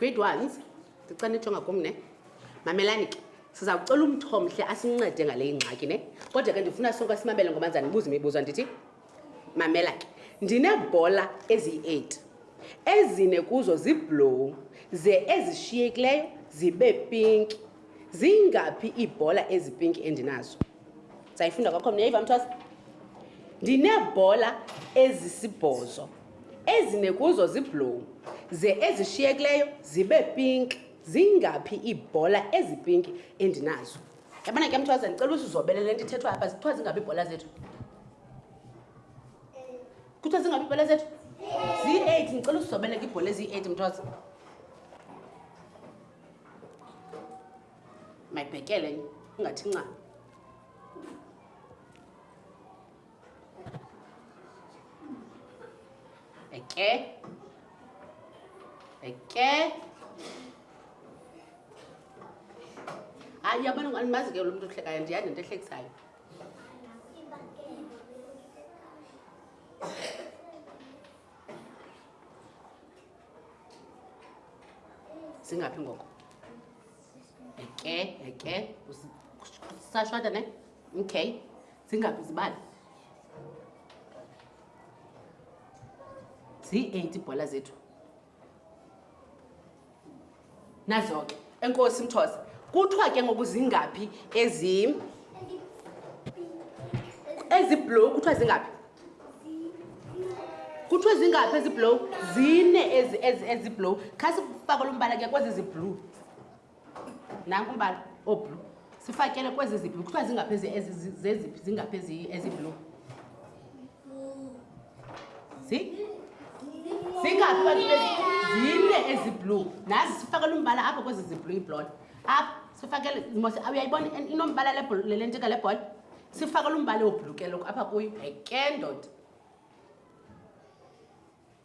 grade ones ndicela nijonga kum ne mamelani ke sizawucela umthomhle asincede ngale ingxaki ne kodwa ke ndifuna sonke simamele ngoba ndizanibuza imibuzo ndithi mamela ke ndineebhola eziyi-8 ezine kuzo ziblowu ze ezishiyekileyo zibe pinki zingaphi iibhola ezipinki endinazo sayifunda kwakho mna yayiva mthwasa ndineebhola ezisibhozo ezine kuzo ziblowu ze ezishiyekileyo zibe pinki zingaphi iibhola ezipinki endinazo yabona ke mthwaze ndicela usizobele le nto ithethwa apha kuthiwa zingabi ibhola zethu kuthiwa zingabi ibhola zethu zi-eight ndicela usizobele ke ibhola eziyi-eight mthwaze mayibhekele ungathi ncaa 100개 100개 hayi abantu andimazi ke lo mntu uhlekayo ndiyani nto ehlekisayo zingaphi ngoko eke eke sashwada ne okay zingaphi zibali zii-eight ibhola zethu nazo ke enkosi mthosa kuthiwa ke ngoku zingaphi ezi eziblow kuthiwa zingaphi kuthiwa zingaphi eziblow zine eziblow kha sikufakela umbala ke kwezi ziblue nanku umbala oblu sifakele kwezi ziblu kuthiwa zingaphezi zeziphi zingaphezi eziblu zi zingaphi bantu zine eziblu nazi sifakele umbala apha kwezi ziblu iblola apha sifakele mose uyayibona inombala le ntika lebhola sifakele umbala woblukeloko apha kuyo heke ndoda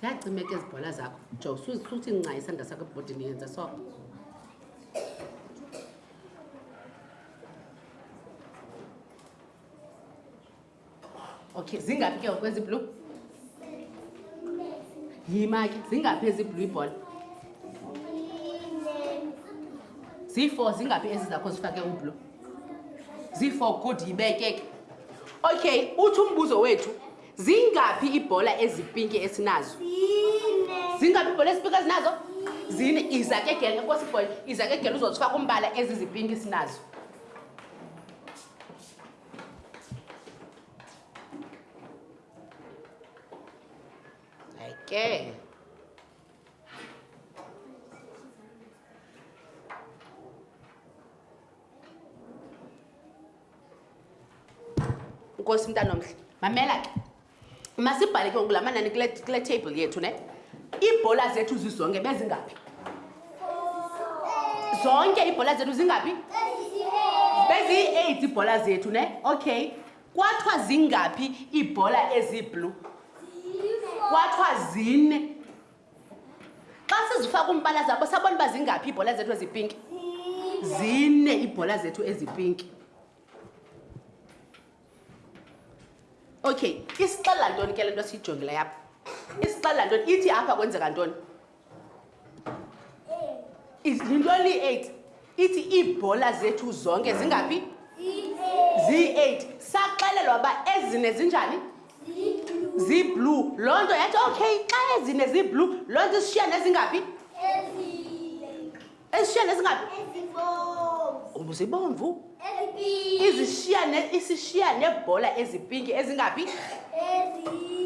ziyacimeka ezi bhola zakho jo suthi nca isandla sakho ebhodini yenza so okay zingaphi ke ngokwezi blue yima ke zingaphi ezi blue ibhola zii-four zingaphi ezi zakho zifake ublue zii-four good yibekeke okay uthi umbuzo wethu zingaphi ibhola ezipinki esinazo zingaphi ibhola ezipinki esinazo zine izakegele enkosi ibhola izakegele uzozifaka umbala ezi zipinki sinazo Okay. nkosi mntanomhle mamela ke masibhale ke ngoku la manani kule kule table yethu ne iibhola zethu zizonke bezingaphi zonke iibhola zethu zingaphi beziyi-eight iibhola zethu ne okay kwathiwa zingaphi iibhola eziiblue kwathiwa zine xa sizifaka umbala zabo sabona uba zingaphi iibhola zethu ezipinki zine iibhola zethu ezipinki okay isixelela ntoni ke le nto siyijongile yapha isixelela ntoni ithi apha kwenzeka ntoni yintoni ii-eight Ithi iibhola zethu zonke zingaphi? Zii-eight. Saxelelwa uba ezine zinjani? Ziiblue. Loo nto yathi, okay, xa ezine ziiblue, loo nto isishiya nezingaphi? Esishiya nezingaphi? Uba zibomvu. Izishiya ne isishiya nebhola ezipinki ezingaphi?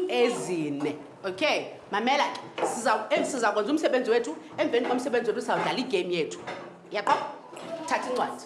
Ezine. Okay. Mamela ke. Siza eh, siza kwenza umsebenzi wethu. emveni komsebenzi wethu sawudlala igame yethu yaqo thatha incwadi